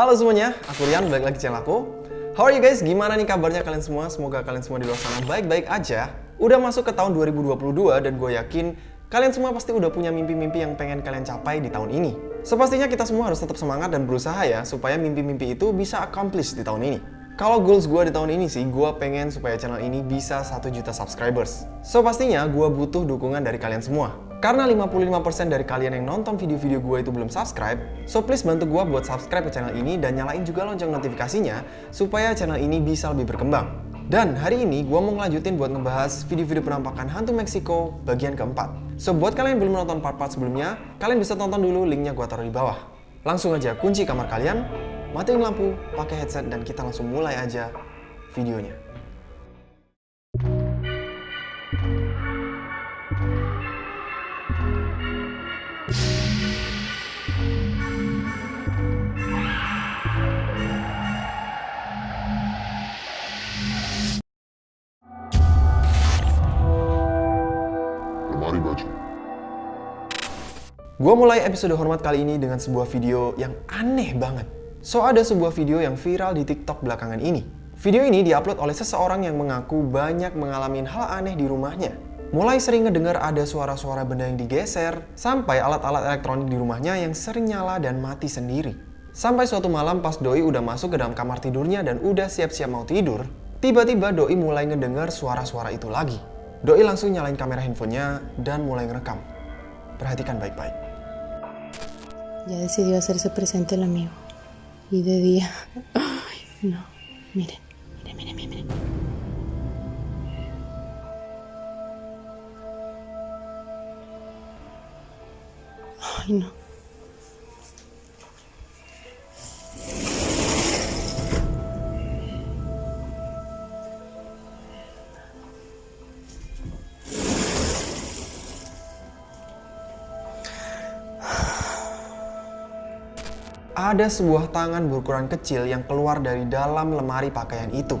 Halo semuanya, aku Rian, balik lagi channel aku. How are you guys? Gimana nih kabarnya kalian semua? Semoga kalian semua di luar sana baik-baik aja. Udah masuk ke tahun 2022 dan gue yakin kalian semua pasti udah punya mimpi-mimpi yang pengen kalian capai di tahun ini. Sepastinya kita semua harus tetap semangat dan berusaha ya supaya mimpi-mimpi itu bisa accomplish di tahun ini. Kalau goals gue di tahun ini sih, gue pengen supaya channel ini bisa 1 juta subscribers. So pastinya gue butuh dukungan dari kalian semua. Karena 55% dari kalian yang nonton video-video gue itu belum subscribe, so please bantu gue buat subscribe ke channel ini dan nyalain juga lonceng notifikasinya supaya channel ini bisa lebih berkembang. Dan hari ini gue mau ngelanjutin buat ngebahas video-video penampakan hantu Meksiko bagian keempat. So buat kalian yang belum nonton part-part sebelumnya, kalian bisa tonton dulu linknya gue taruh di bawah. Langsung aja kunci kamar kalian, matiin lampu, pakai headset dan kita langsung mulai aja videonya. Gua mulai episode hormat kali ini dengan sebuah video yang aneh banget. So ada sebuah video yang viral di TikTok belakangan ini. Video ini diupload oleh seseorang yang mengaku banyak mengalami hal aneh di rumahnya. Mulai sering ngedengar ada suara-suara benda yang digeser, sampai alat-alat elektronik di rumahnya yang sering nyala dan mati sendiri. Sampai suatu malam pas Doi udah masuk ke dalam kamar tidurnya dan udah siap-siap mau tidur, tiba-tiba Doi mulai ngedengar suara-suara itu lagi. Doi langsung nyalain kamera handphonenya dan mulai ngerekam. Perhatikan baik-baik. Ya decidió hacerse presente el amigo. Y de día. Ay, no. Miren, miren, miren. miren. Ay, no. Ada sebuah tangan berukuran kecil yang keluar dari dalam lemari pakaian itu.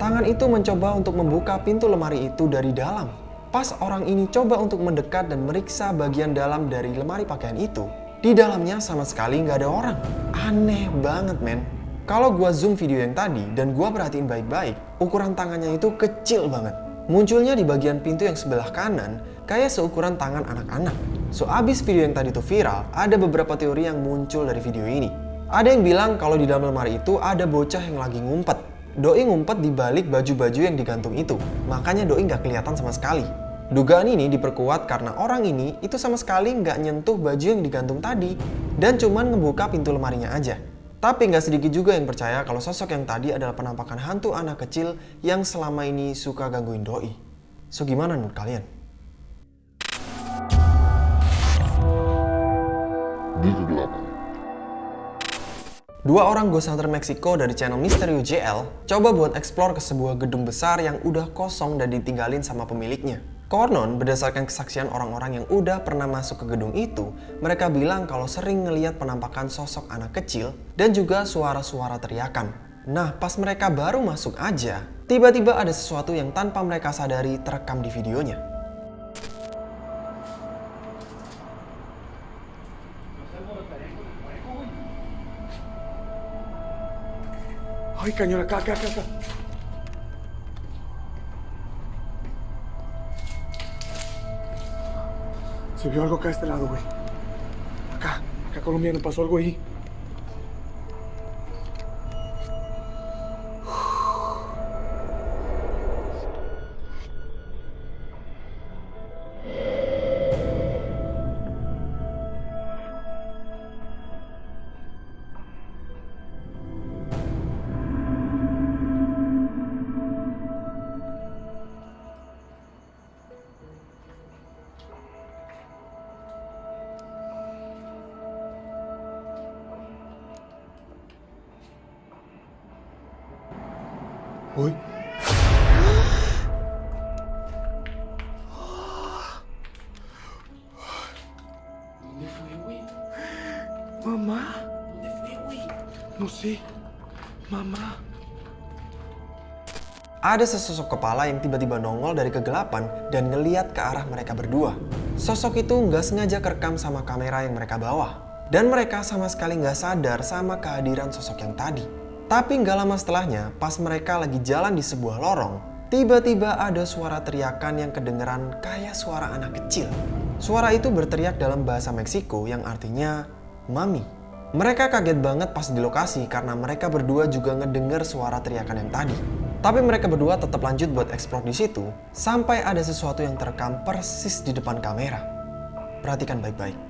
Tangan itu mencoba untuk membuka pintu lemari itu dari dalam. Pas orang ini coba untuk mendekat dan meriksa bagian dalam dari lemari pakaian itu, di dalamnya sama sekali nggak ada orang. Aneh banget, men. Kalau gua zoom video yang tadi dan gua perhatiin baik-baik, ukuran tangannya itu kecil banget. Munculnya di bagian pintu yang sebelah kanan, kayak seukuran tangan anak-anak. So, abis video yang tadi itu viral, ada beberapa teori yang muncul dari video ini. Ada yang bilang kalau di dalam lemari itu ada bocah yang lagi ngumpet. Doi ngumpet di balik baju-baju yang digantung itu, makanya Doi nggak kelihatan sama sekali. Dugaan ini diperkuat karena orang ini itu sama sekali nggak nyentuh baju yang digantung tadi, dan cuman ngebuka pintu lemarinya aja. Tapi nggak sedikit juga yang percaya kalau sosok yang tadi adalah penampakan hantu anak kecil yang selama ini suka gangguin Doi. So gimana menurut kalian? Di kegelapan. Dua orang ghost hunter Meksiko dari channel Misterio JL coba buat explore ke sebuah gedung besar yang udah kosong dan ditinggalin sama pemiliknya. Konon, berdasarkan kesaksian orang-orang yang udah pernah masuk ke gedung itu, mereka bilang kalau sering ngeliat penampakan sosok anak kecil dan juga suara-suara teriakan. Nah, pas mereka baru masuk aja, tiba-tiba ada sesuatu yang tanpa mereka sadari terekam di videonya. Ay, cañón, acá, acá, acá, acá. Se vio algo acá a este lado, güey. Acá, acá colombiano, pasó algo ahí. Mamá. ¿Dónde fue, güey? No sé. Mamá. Ada sesosok kepala yang tiba-tiba nongol dari kegelapan dan ngeliat ke arah mereka berdua. Sosok itu nggak sengaja kerekam sama kamera yang mereka bawa. Dan mereka sama sekali nggak sadar sama kehadiran sosok yang tadi. Tapi nggak lama setelahnya, pas mereka lagi jalan di sebuah lorong, tiba-tiba ada suara teriakan yang kedengeran kayak suara anak kecil. Suara itu berteriak dalam bahasa Meksiko yang artinya Mami. Mereka kaget banget pas di lokasi karena mereka berdua juga ngedenger suara teriakan yang tadi. Tapi mereka berdua tetap lanjut buat eksplor di situ sampai ada sesuatu yang terekam persis di depan kamera. Perhatikan baik-baik.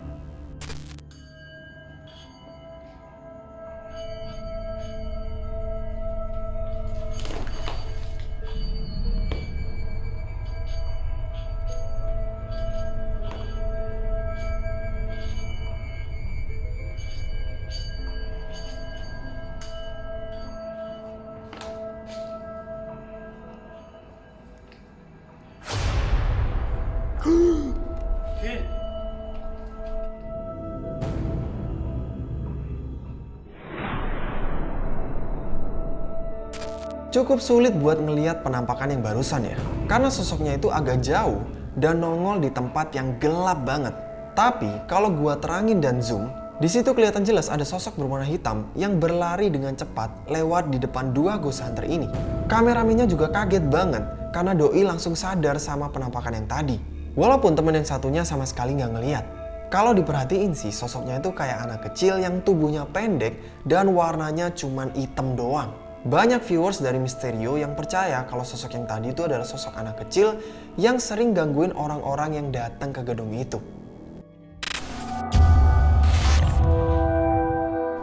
Cukup sulit buat ngeliat penampakan yang barusan ya. Karena sosoknya itu agak jauh dan nongol di tempat yang gelap banget. Tapi kalau gua terangin dan zoom, di situ kelihatan jelas ada sosok berwarna hitam yang berlari dengan cepat lewat di depan dua ghost hunter ini. Kameramennya juga kaget banget karena Doi langsung sadar sama penampakan yang tadi. Walaupun temen yang satunya sama sekali nggak ngeliat. Kalau diperhatiin sih sosoknya itu kayak anak kecil yang tubuhnya pendek dan warnanya cuman hitam doang. Banyak viewers dari Misterio yang percaya kalau sosok yang tadi itu adalah sosok anak kecil yang sering gangguin orang-orang yang datang ke gedung itu.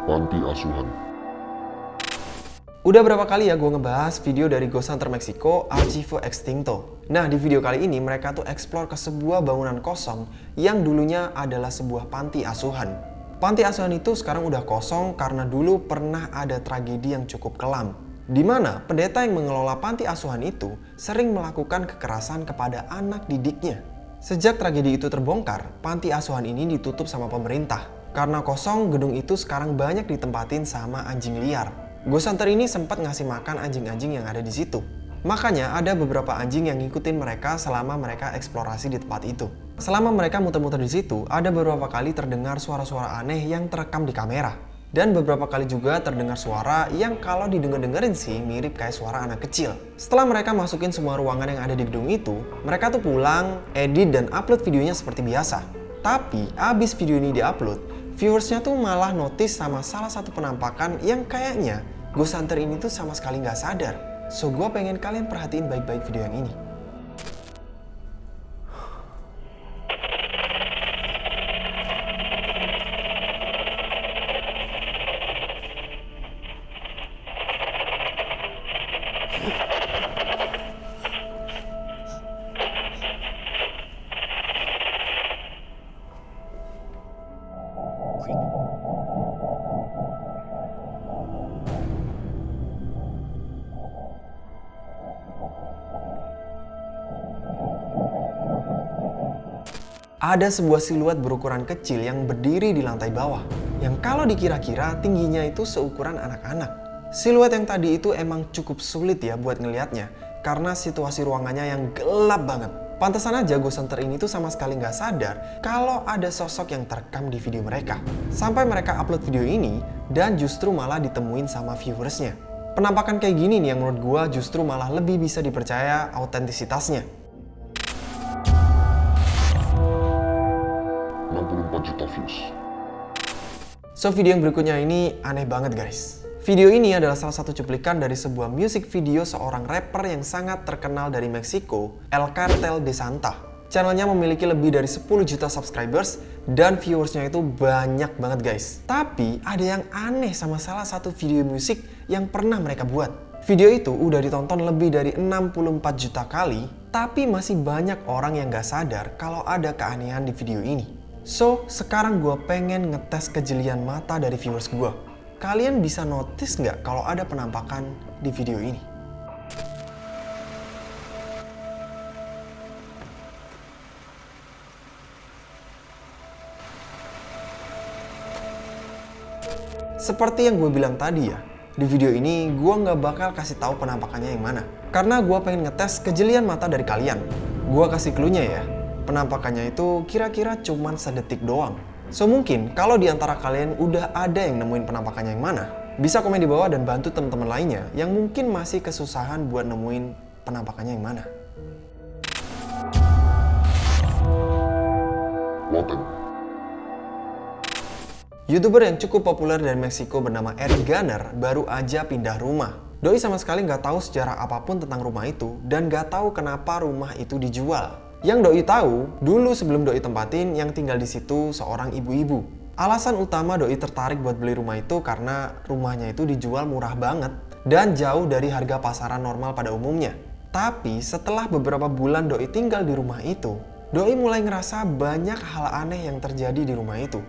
Panti asuhan. Udah berapa kali ya gue ngebahas video dari Ghost Hunter Mexico Archivo Extinto. Nah di video kali ini mereka tuh explore ke sebuah bangunan kosong yang dulunya adalah sebuah panti asuhan. Panti asuhan itu sekarang udah kosong karena dulu pernah ada tragedi yang cukup kelam. Di mana pendeta yang mengelola panti asuhan itu sering melakukan kekerasan kepada anak didiknya. Sejak tragedi itu terbongkar, panti asuhan ini ditutup sama pemerintah. Karena kosong, gedung itu sekarang banyak ditempatin sama anjing liar. Ghost ini sempat ngasih makan anjing-anjing yang ada di situ. Makanya ada beberapa anjing yang ngikutin mereka selama mereka eksplorasi di tempat itu. Selama mereka muter-muter di situ, ada beberapa kali terdengar suara-suara aneh yang terekam di kamera. Dan beberapa kali juga terdengar suara yang kalau didengar-dengerin sih mirip kayak suara anak kecil. Setelah mereka masukin semua ruangan yang ada di gedung itu, mereka tuh pulang, edit dan upload videonya seperti biasa. Tapi abis video ini diupload, viewersnya tuh malah notice sama salah satu penampakan yang kayaknya Ghost Hunter ini tuh sama sekali nggak sadar. So gue pengen kalian perhatiin baik-baik video yang ini. Ada sebuah siluet berukuran kecil yang berdiri di lantai bawah. Yang kalau dikira-kira tingginya itu seukuran anak-anak. Siluet yang tadi itu emang cukup sulit ya buat ngelihatnya. Karena situasi ruangannya yang gelap banget. Pantesan aja Ghost Hunter ini tuh sama sekali nggak sadar kalau ada sosok yang terekam di video mereka. Sampai mereka upload video ini dan justru malah ditemuin sama viewersnya. Penampakan kayak gini nih yang menurut gua justru malah lebih bisa dipercaya autentisitasnya. 64 juta views. So video yang berikutnya ini aneh banget guys. Video ini adalah salah satu cuplikan dari sebuah music video seorang rapper yang sangat terkenal dari Meksiko, El Cartel de Santa. Channelnya memiliki lebih dari 10 juta subscribers dan viewersnya itu banyak banget guys. Tapi ada yang aneh sama salah satu video musik yang pernah mereka buat. Video itu udah ditonton lebih dari 64 juta kali, tapi masih banyak orang yang gak sadar kalau ada keanehan di video ini. So, sekarang gue pengen ngetes kejelian mata dari viewers gue. Kalian bisa notice nggak kalau ada penampakan di video ini? Seperti yang gue bilang tadi ya, di video ini gue nggak bakal kasih tahu penampakannya yang mana. Karena gue pengen ngetes kejelian mata dari kalian. Gue kasih clue-nya ya, penampakannya itu kira-kira cuman sedetik doang. So mungkin kalau di antara kalian udah ada yang nemuin penampakannya yang mana, bisa komen di bawah dan bantu teman-teman lainnya yang mungkin masih kesusahan buat nemuin penampakannya yang mana. Youtuber yang cukup populer dari Meksiko bernama Eric Garner baru aja pindah rumah. Doi sama sekali nggak tahu sejarah apa pun tentang rumah itu dan nggak tahu kenapa rumah itu dijual. Yang Doi tahu, dulu sebelum Doi tempatin yang tinggal di situ seorang ibu-ibu. Alasan utama Doi tertarik buat beli rumah itu karena rumahnya itu dijual murah banget dan jauh dari harga pasaran normal pada umumnya. Tapi setelah beberapa bulan Doi tinggal di rumah itu, Doi mulai ngerasa banyak hal aneh yang terjadi di rumah itu,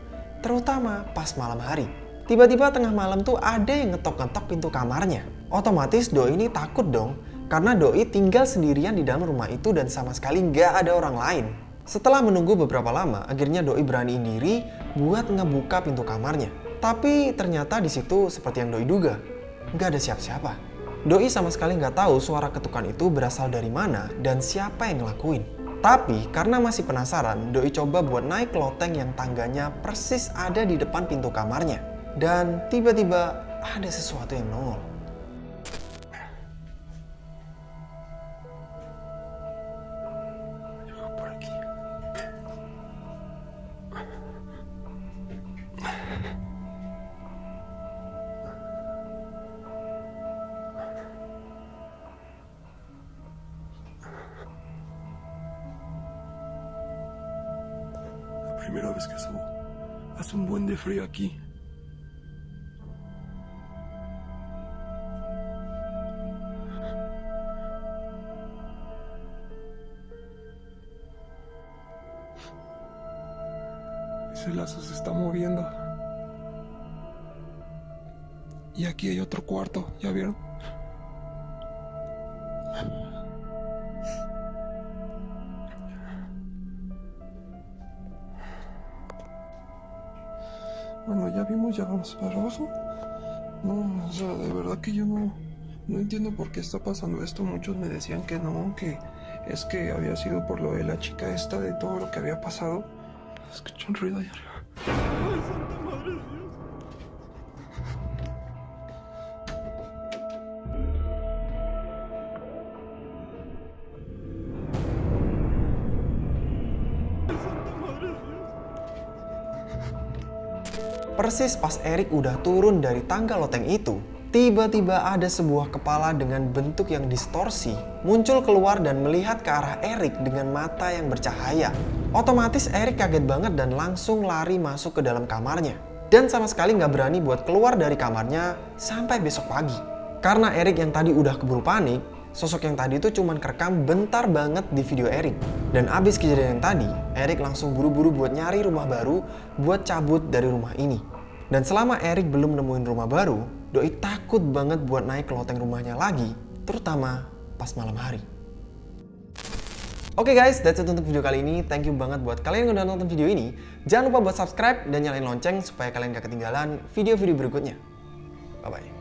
terutama pas malam hari. Tiba-tiba tengah malam tuh ada yang ngetok-ngetok pintu kamarnya. Otomatis Doi ini takut dong, karena Doi tinggal sendirian di dalam rumah itu dan sama sekali nggak ada orang lain. Setelah menunggu beberapa lama, akhirnya Doi beraniin diri buat ngebuka pintu kamarnya. Tapi ternyata di situ seperti yang Doi duga, nggak ada siapa-siapa. Doi sama sekali nggak tahu suara ketukan itu berasal dari mana dan siapa yang ngelakuin. Tapi karena masih penasaran, Doi coba buat naik loteng yang tangganya persis ada di depan pintu kamarnya. Dan tiba-tiba ada sesuatu yang nongol. Primera vez que subo. Hace un buen de frío aquí. Ese lazo se está moviendo. Y aquí hay otro cuarto, ¿ya vieron? Bueno, ya vimos, ya vamos para abajo. No, o sea, de verdad que yo no, no entiendo por qué está pasando esto. Muchos me decían que no, que es que había sido por lo de la chica esta, de todo lo que había pasado. Escucho un ruido allá arriba. Persis pas Erik udah turun dari tangga loteng itu, tiba-tiba ada sebuah kepala dengan bentuk yang distorsi muncul keluar dan melihat ke arah Erik dengan mata yang bercahaya. Otomatis Erik kaget banget dan langsung lari masuk ke dalam kamarnya. Dan sama sekali nggak berani buat keluar dari kamarnya sampai besok pagi. Karena Erik yang tadi udah keburu panik, sosok yang tadi itu cuman kerekam bentar banget di video Erik. Dan abis kejadian yang tadi, Erik langsung buru-buru buat nyari rumah baru buat cabut dari rumah ini. Dan selama Erik belum nemuin rumah baru, Doi takut banget buat naik ke loteng rumahnya lagi, terutama pas malam hari. Oke guys, that's it untuk video kali ini. Thank you banget buat kalian yang udah nonton video ini. Jangan lupa buat subscribe dan nyalain lonceng supaya kalian gak ketinggalan video-video berikutnya. Bye-bye.